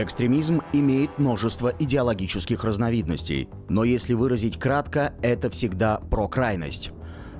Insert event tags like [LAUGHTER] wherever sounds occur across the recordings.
Экстремизм имеет множество идеологических разновидностей, но если выразить кратко, это всегда про крайность.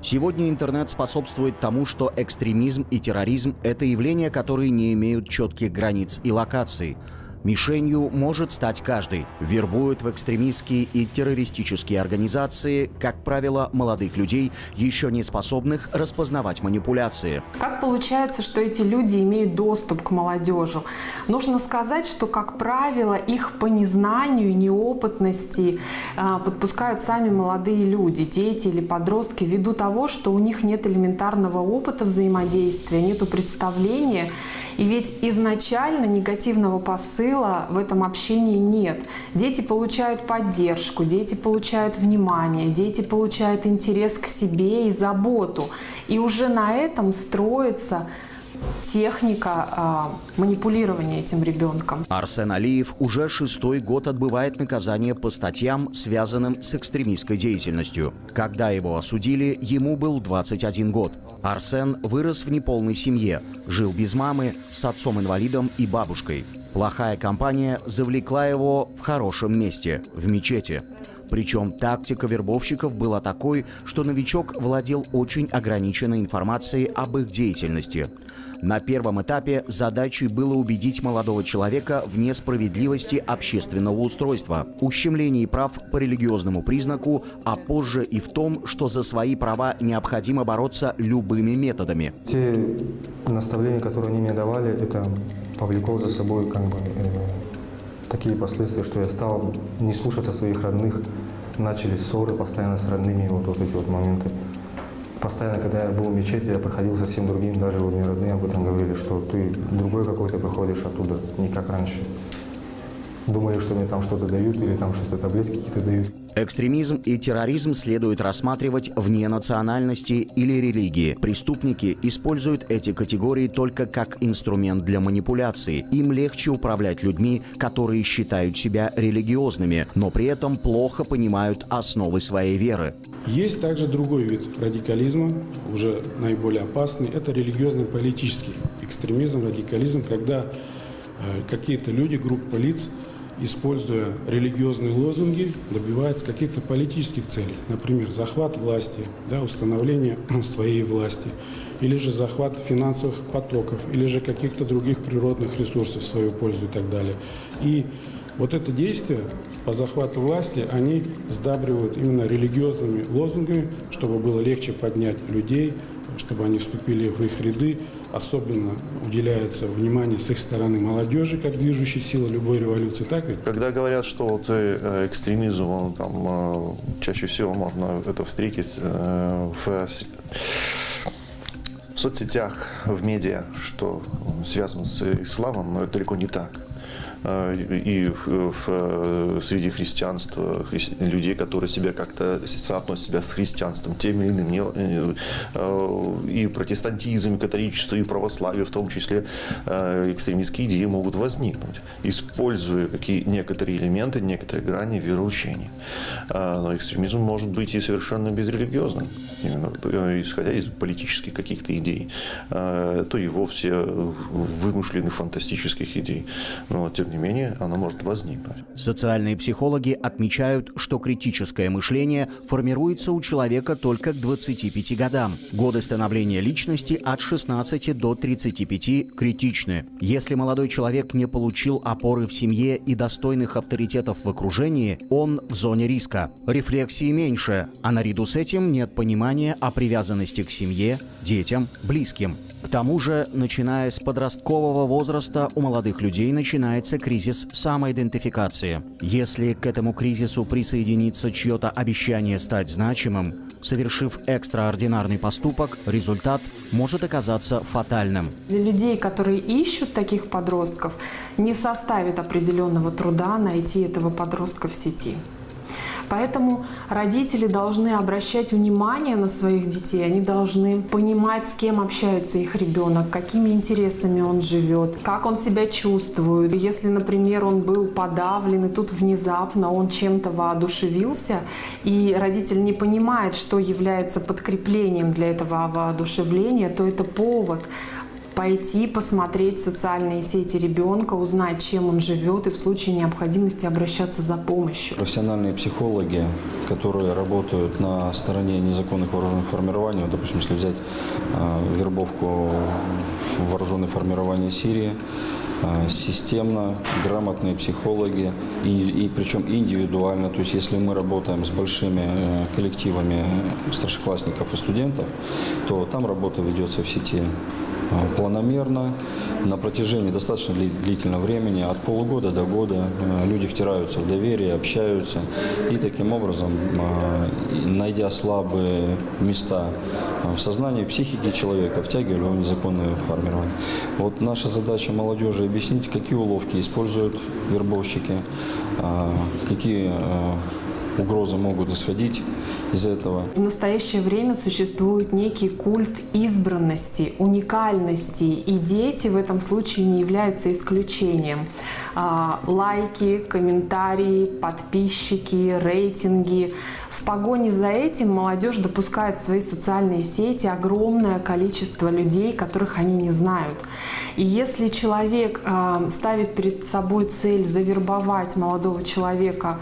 Сегодня интернет способствует тому, что экстремизм и терроризм – это явления, которые не имеют четких границ и локаций – Мишенью может стать каждый. Вербуют в экстремистские и террористические организации, как правило, молодых людей, еще не способных распознавать манипуляции. Как получается, что эти люди имеют доступ к молодежи? Нужно сказать, что, как правило, их по незнанию, неопытности а, подпускают сами молодые люди, дети или подростки, ввиду того, что у них нет элементарного опыта взаимодействия, нет представления. И ведь изначально негативного посыла посыла в этом общении нет. Дети получают поддержку, дети получают внимание, дети получают интерес к себе и заботу. И уже на этом строится техника а, манипулирования этим ребенком. Арсен Алиев уже шестой год отбывает наказание по статьям, связанным с экстремистской деятельностью. Когда его осудили, ему был 21 год. Арсен вырос в неполной семье, жил без мамы, с отцом-инвалидом и бабушкой. Плохая компания завлекла его в хорошем месте, в мечети. Причем тактика вербовщиков была такой, что новичок владел очень ограниченной информацией об их деятельности. На первом этапе задачей было убедить молодого человека в несправедливости общественного устройства, ущемлении прав по религиозному признаку, а позже и в том, что за свои права необходимо бороться любыми методами. Те наставления, которые они мне давали, это повлекло за собой как бы, э, такие последствия, что я стал не слушаться своих родных, начали ссоры постоянно с родными, вот, вот эти вот моменты. Постоянно, когда я был в мечети, я проходил совсем другим, даже вот мне родные об этом говорили, что ты другой какой-то приходишь оттуда, не как раньше. Думали, что мне там что-то дают или там что-то таблетки какие-то дают. Экстремизм и терроризм следует рассматривать вне национальности или религии. Преступники используют эти категории только как инструмент для манипуляции. Им легче управлять людьми, которые считают себя религиозными, но при этом плохо понимают основы своей веры. Есть также другой вид радикализма, уже наиболее опасный. Это религиозно-политический экстремизм, радикализм, когда э, какие-то люди, группа лиц – используя религиозные лозунги, добивается каких-то политических целей. Например, захват власти, да, установление [CLEARS THROAT] своей власти, или же захват финансовых потоков, или же каких-то других природных ресурсов в свою пользу и так далее. И вот это действие по захвату власти, они сдабривают именно религиозными лозунгами, чтобы было легче поднять людей, чтобы они вступили в их ряды, особенно уделяется внимание с их стороны молодежи, как движущей силы любой революции, так ведь? Когда говорят, что вот э, экстремизм, он, там, э, чаще всего можно это встретить э, в в соцсетях, в медиа, что связано с исламом, но это далеко не так. Э, и в, в, среди христианства, хри, людей, которые себя как-то соотносят себя с христианством, тем или иным, э, и протестантизм, и католичество, и православие, в том числе э, экстремистские идеи могут возникнуть, используя какие, некоторые элементы, некоторые грани вероучения. Но экстремизм может быть и совершенно безрелигиозным, именно исходя из политических каких-то идей, то и вовсе вымышленных фантастических идей. Но, тем тем не менее, она может возникнуть. Социальные психологи отмечают, что критическое мышление формируется у человека только к 25 годам. Годы становления личности от 16 до 35 критичны. Если молодой человек не получил опоры в семье и достойных авторитетов в окружении, он в зоне риска. Рефлексии меньше, а наряду с этим нет понимания о привязанности к семье, детям, близким. К тому же, начиная с подросткового возраста, у молодых людей начинается кризис самоидентификации. Если к этому кризису присоединится чье-то обещание стать значимым, совершив экстраординарный поступок, результат может оказаться фатальным. Для людей, которые ищут таких подростков, не составит определенного труда найти этого подростка в сети. Поэтому родители должны обращать внимание на своих детей, они должны понимать, с кем общается их ребенок, какими интересами он живет, как он себя чувствует. Если, например, он был подавлен, и тут внезапно он чем-то воодушевился, и родитель не понимает, что является подкреплением для этого воодушевления, то это повод пойти посмотреть социальные сети ребенка, узнать, чем он живет и в случае необходимости обращаться за помощью. Профессиональные психологи, которые работают на стороне незаконных вооруженных формирований, вот, допустим, если взять э, вербовку в вооруженные формирования Сирии, э, системно, грамотные психологи, и, и причем индивидуально. То есть если мы работаем с большими э, коллективами старшеклассников и студентов, то там работа ведется в сети планомерно, на протяжении достаточно длительного времени, от полугода до года э, люди втираются в доверие, общаются и таким образом, найдя слабые места в сознании, психике человека, втягивали его в незаконное формирование. Вот наша задача молодежи объяснить, какие уловки используют вербовщики, а, какие а, угрозы могут исходить из этого. В настоящее время существует некий культ избранности, уникальности, и дети в этом случае не являются исключением. А, лайки, комментарии, подписчики, рейтинги. В погоне за этим молодежь допускает в свои социальные сети огромное количество людей, которых они не знают. И если человек а, ставит перед собой цель завербовать молодого человека,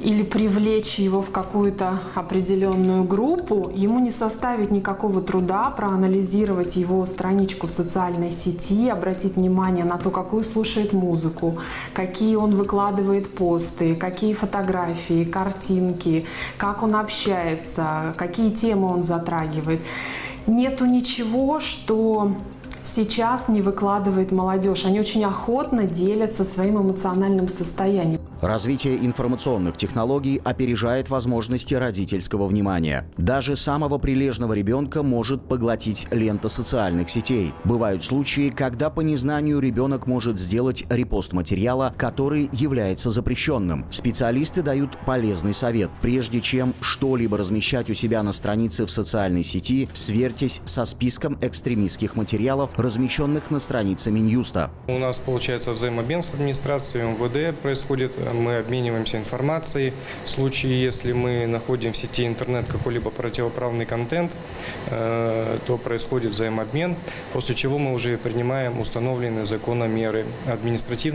или привлечь его в какую-то определенную группу, ему не составит никакого труда проанализировать его страничку в социальной сети, обратить внимание на то, какую слушает музыку, какие он выкладывает посты, какие фотографии, картинки, как он общается, какие темы он затрагивает. Нету ничего, что сейчас не выкладывает молодежь. Они очень охотно делятся своим эмоциональным состоянием. Развитие информационных технологий опережает возможности родительского внимания. Даже самого прилежного ребенка может поглотить лента социальных сетей. Бывают случаи, когда по незнанию ребенок может сделать репост материала, который является запрещенным. Специалисты дают полезный совет. Прежде чем что-либо размещать у себя на странице в социальной сети, сверьтесь со списком экстремистских материалов, размещенных на странице Минюста. У нас получается взаимообмен с администрацией МВД происходит, мы обмениваемся информацией. В случае, если мы находим в сети интернет какой-либо противоправный контент, э, то происходит взаимообмен, после чего мы уже принимаем установленные законом меры.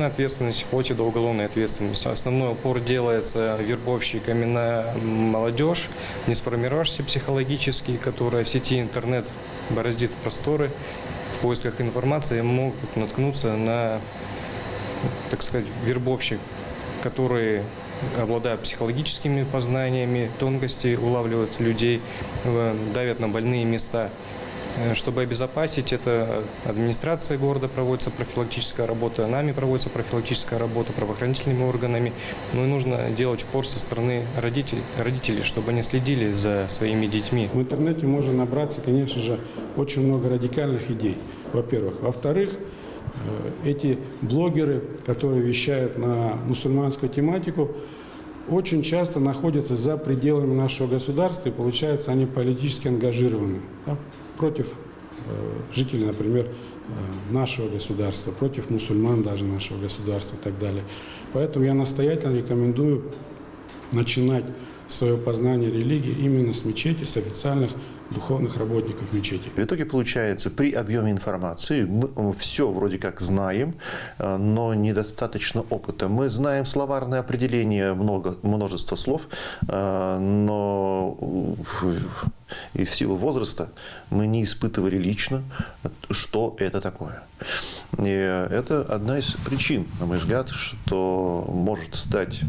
Ответственность вплоть до уголовной ответственности. Основной упор делается вербовщиками на молодежь, не сформировавшаяся психологически, которая в сети интернет бороздит просторы, в поисках информации могут наткнуться на, так сказать, вербовщик, которые обладают психологическими познаниями, тонкости, улавливают людей, э, давят на больные места. Э, чтобы обезопасить это, администрация города проводится профилактическая работа, нами проводится профилактическая работа, правоохранительными органами. Ну и нужно делать упор со стороны родителей, родителей, чтобы они следили за своими детьми. В интернете можно набраться, конечно же, очень много радикальных идей, во-первых. Во-вторых, э, эти блогеры, которые вещают на мусульманскую тематику, очень часто находятся за пределами нашего государства, и получается, они политически ангажированы. Да? Против э, жителей, например, э, нашего государства, против мусульман даже нашего государства и так далее. Поэтому я настоятельно рекомендую начинать свое познание религии именно с мечети, с официальных духовных работников мечети. В итоге получается, при объеме информации мы все вроде как знаем, э, но недостаточно опыта. Мы знаем словарное определение много, множество слов, но и в силу возраста мы не испытывали лично, что это такое. И это одна из причин, на мой взгляд, что может стать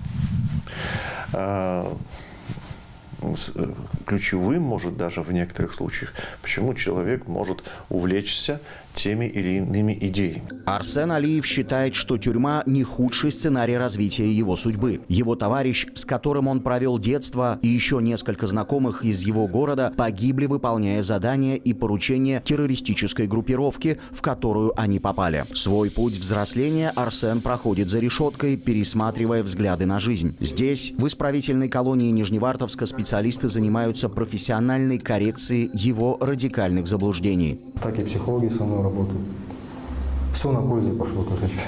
ключевым, может даже в некоторых случаях, почему человек может увлечься теми или иными идеями. Арсен Алиев считает, что тюрьма не худший сценарий развития его судьбы. Его товарищ, с которым он провел детство, и еще несколько знакомых из его города погибли, выполняя задания и поручения террористической группировки, в которую они попали. Свой путь взросления Арсен проходит за решеткой, пересматривая взгляды на жизнь. Здесь, в исправительной колонии Нижневартовска, специалисты занимаются профессиональной коррекцией его радикальных заблуждений. Так и психологи со мной работают. Все на пользу пошло, короче.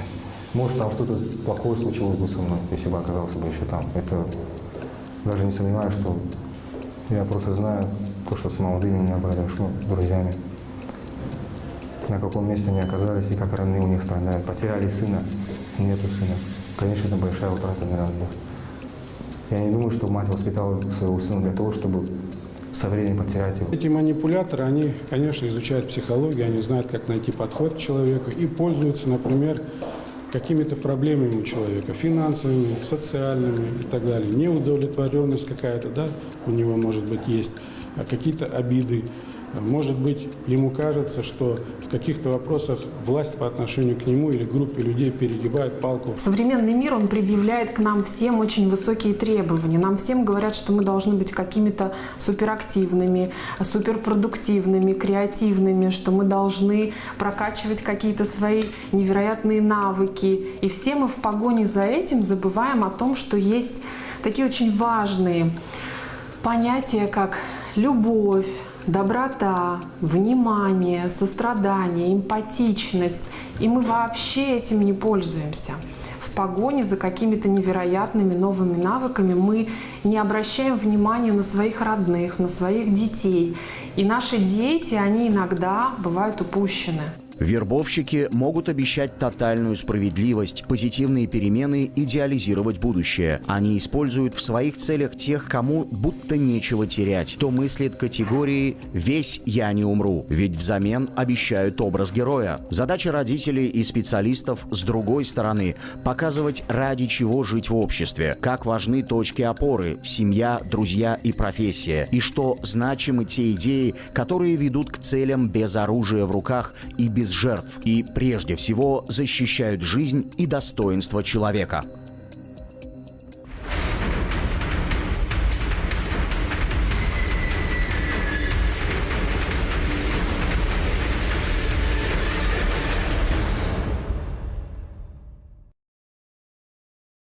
Может, там что-то плохое случилось бы со мной, если бы оказался бы еще там. Это даже не сомневаюсь, что я просто знаю то, что с молодыми меня произошло, друзьями. на каком месте они оказались и как родные у них страдают. Потеряли сына, нету сына. Конечно, это большая утрата, наверное. Я не думаю, что мать воспитала своего сына для того, чтобы со временем потерять его. Эти манипуляторы, они, конечно, изучают психологию, они знают, как найти подход к человеку и пользуются, например, какими-то проблемами у человека, финансовыми, социальными и так далее. Неудовлетворенность какая-то, да, у него может быть есть, а какие-то обиды, может быть, ему кажется, что в каких-то вопросах власть по отношению к нему или группе людей перегибает палку. Современный мир, он предъявляет к нам всем очень высокие требования. Нам всем говорят, что мы должны быть какими-то суперактивными, суперпродуктивными, креативными, что мы должны прокачивать какие-то свои невероятные навыки. И все мы в погоне за этим забываем о том, что есть такие очень важные понятия, как любовь, доброта, внимание, сострадание, эмпатичность. И мы вообще этим не пользуемся. В погоне за какими-то невероятными новыми навыками мы не обращаем внимания на своих родных, на своих детей. И наши дети, они иногда бывают упущены. Вербовщики могут обещать тотальную справедливость, позитивные перемены, идеализировать будущее. Они используют в своих целях тех, кому будто нечего терять, кто мыслит категории «весь я не умру», ведь взамен обещают образ героя. Задача родителей и специалистов с другой стороны – показывать, ради чего жить в обществе, как важны точки опоры – семья, друзья и профессия, и что значимы те идеи, которые ведут к целям без оружия в руках и без жертв, и прежде всего защищают жизнь и достоинство человека.